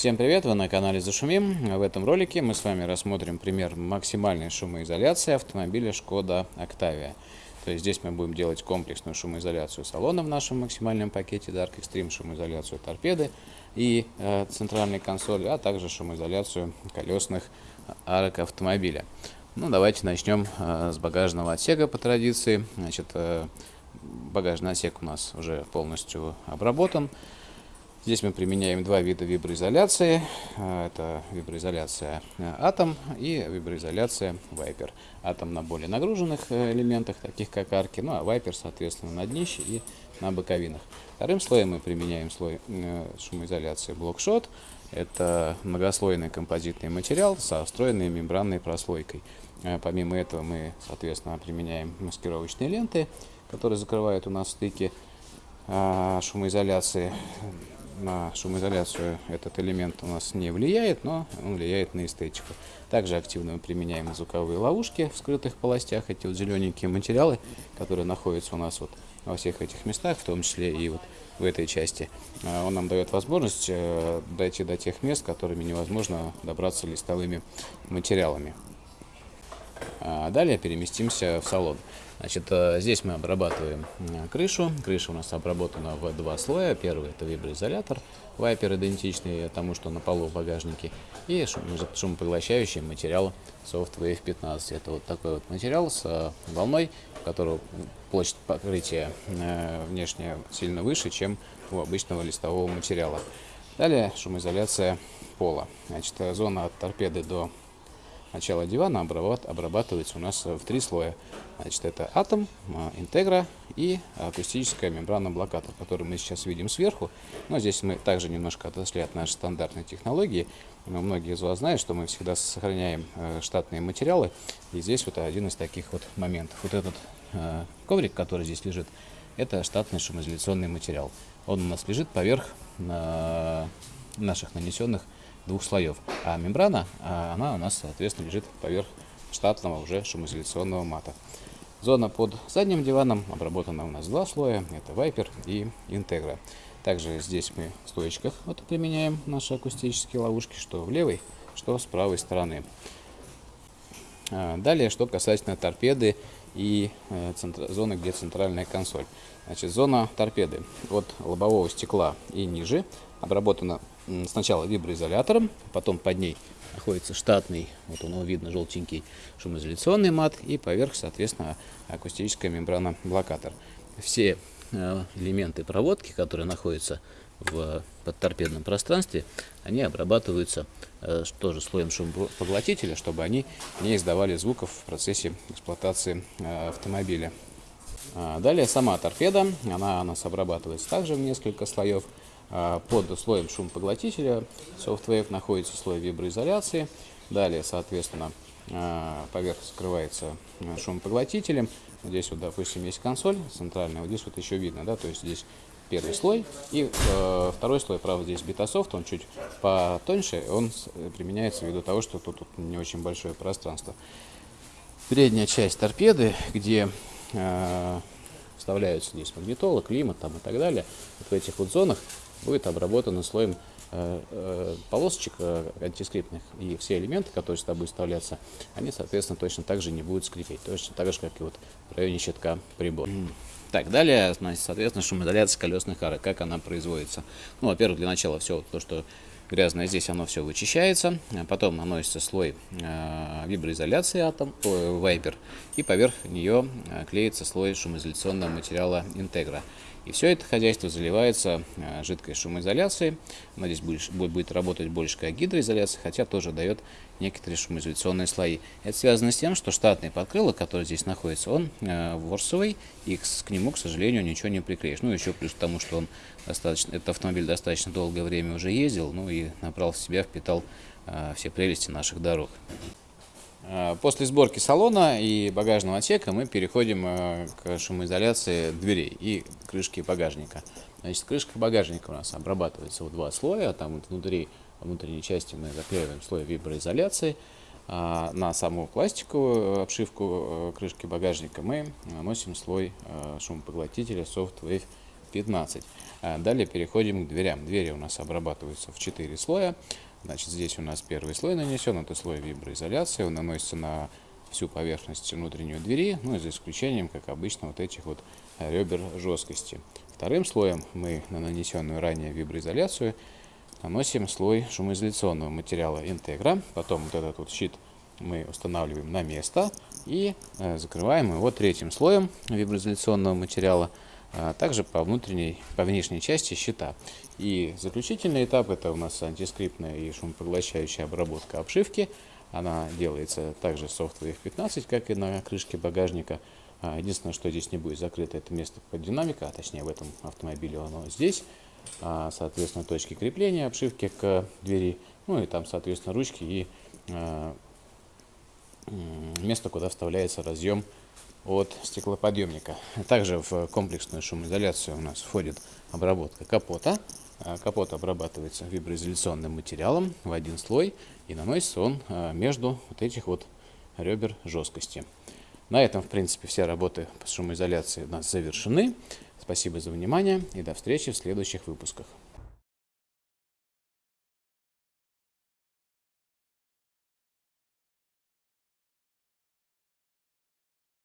Всем привет, вы на канале Зашумим. В этом ролике мы с вами рассмотрим пример максимальной шумоизоляции автомобиля Шкода Octavia. То есть здесь мы будем делать комплексную шумоизоляцию салона в нашем максимальном пакете Dark Extreme, шумоизоляцию торпеды и э, центральной консоли, а также шумоизоляцию колесных арок автомобиля. Ну, давайте начнем э, с багажного отсека по традиции. Значит, э, багажный отсек у нас уже полностью обработан. Здесь мы применяем два вида виброизоляции. Э, это виброизоляция э, атом и виброизоляция вайпер. Атом на более нагруженных э, элементах, таких как арки, ну а вайпер, соответственно, на днище и на боковинах. Вторым слоем мы применяем слой шумоизоляции блокшот. Это многослойный композитный материал со встроенной мембранной прослойкой. Помимо этого мы, соответственно, применяем маскировочные ленты, которые закрывают у нас стыки шумоизоляции на шумоизоляцию этот элемент у нас не влияет, но он влияет на эстетику. Также активно мы применяем звуковые ловушки в скрытых полостях, эти вот зелененькие материалы, которые находятся у нас вот во всех этих местах, в том числе и вот в этой части. А, он нам дает возможность э, дойти до тех мест, которыми невозможно добраться листовыми материалами. А далее переместимся в салон. Значит, э, здесь мы обрабатываем э, крышу. Крыша у нас обработана в два слоя. Первый это виброизолятор, вайпер идентичный тому, что на полу в багажнике. И шум, шумопоглощающий материал Softwave 15. Это вот такой вот материал с э, волной, у которого площадь покрытия внешне сильно выше, чем у обычного листового материала. Далее шумоизоляция пола. Значит, зона от торпеды до начала дивана обрабатывается у нас в три слоя. Значит, это атом, а, интегра и акустическая мембрана блокатор, который мы сейчас видим сверху. Но здесь мы также немножко отошли от нашей стандартной технологии. Но многие из вас знают, что мы всегда сохраняем э, штатные материалы. И здесь вот один из таких вот моментов. Вот этот э, коврик, который здесь лежит, это штатный шумоизоляционный материал. Он у нас лежит поверх наших нанесенных двух слоев. А мембрана, а, она у нас, соответственно, лежит поверх штатного уже шумоизоляционного мата. Зона под задним диваном обработана у нас два слоя. Это Viper и Integra. Также здесь мы в стоечках вот применяем наши акустические ловушки, что в левой, что с правой стороны. А, далее, что касательно торпеды и э, зоны, где центральная консоль. Значит, зона торпеды от лобового стекла и ниже обработана сначала виброизолятором, потом под ней находится штатный, вот он видно, желтенький шумоизоляционный мат и поверх, соответственно, акустическая мембрана блокатор. Все э, элементы проводки, которые находятся в подторпедном пространстве, они обрабатываются э, тоже слоем шумопоглотителя, чтобы они не издавали звуков в процессе эксплуатации э, автомобиля. А далее сама торпеда, она у нас обрабатывается также в несколько слоев. А, под слоем шумопоглотителя SoftWave находится слой виброизоляции. Далее, соответственно, а, поверхность скрывается а, шумопоглотителем. Здесь вот, допустим, есть консоль центральная, вот здесь вот еще видно, да, то есть здесь первый слой и э, второй слой, правда, здесь битасофт, он чуть потоньше, он применяется ввиду того, что тут, тут не очень большое пространство. Передняя часть торпеды, где э, вставляются здесь магнитола, климат там и так далее, вот в этих вот зонах будет обработана слоем э, э, полосочек э, антискриптных, и все элементы, которые сюда будут вставляться, они, соответственно, точно так же не будут скрипеть, точно так же, как и вот в районе щитка прибора. Так, далее, значит, соответственно, шумоизоляция колесных арок, как она производится. Ну, во-первых, для начала все то, что грязное здесь, оно все вычищается, потом наносится слой э, виброизоляции атом, э, вайпер, и поверх нее клеится слой шумоизоляционного материала интегра. И все это хозяйство заливается э, жидкой шумоизоляцией. Она здесь будет, будет работать больше как гидроизоляция, хотя тоже дает некоторые шумоизоляционные слои. Это связано с тем, что штатный подкрылок, который здесь находится, он э, ворсовый, и к, к нему, к сожалению, ничего не приклеишь. Ну, еще плюс к тому, что он достаточно, этот автомобиль достаточно долгое время уже ездил, ну и набрал в себя, впитал э, все прелести наших дорог. Э, после сборки салона и багажного отсека мы переходим э, к шумоизоляции дверей и крышки багажника. Значит, крышка багажника у нас обрабатывается в два слоя. Там вот внутри, внутренней части мы заклеиваем слой виброизоляции. А на саму пластиковую обшивку э, крышки багажника мы наносим слой шумопоглотителя Soft Wave 15. А далее переходим к дверям. Двери у нас обрабатываются в 4 слоя. Значит, здесь у нас первый слой нанесен, это слой виброизоляции. Он наносится на всю поверхность внутренней двери, ну и за исключением, как обычно, вот этих вот ребер жесткости. Вторым слоем мы на нанесенную ранее виброизоляцию наносим слой шумоизоляционного материала интегра. Потом вот этот вот щит мы устанавливаем на место и э, закрываем его третьим слоем виброизоляционного материала, а также по внутренней, по внешней части щита. И заключительный этап это у нас антискриптная и шумопоглощающая обработка обшивки. Она делается также софтом F15, как и на крышке багажника. А, единственное, что здесь не будет закрыто, это место под динамика, а точнее в этом автомобиле оно здесь. А, соответственно, точки крепления обшивки к двери, ну и там, соответственно, ручки и место, куда вставляется разъем от стеклоподъемника. Также в комплексную шумоизоляцию у нас входит обработка капота. А, капот обрабатывается виброизоляционным материалом в один слой и наносится он а, между вот этих вот ребер жесткости. На этом, в принципе, все работы по шумоизоляции у нас завершены. Спасибо за внимание и до встречи в следующих выпусках.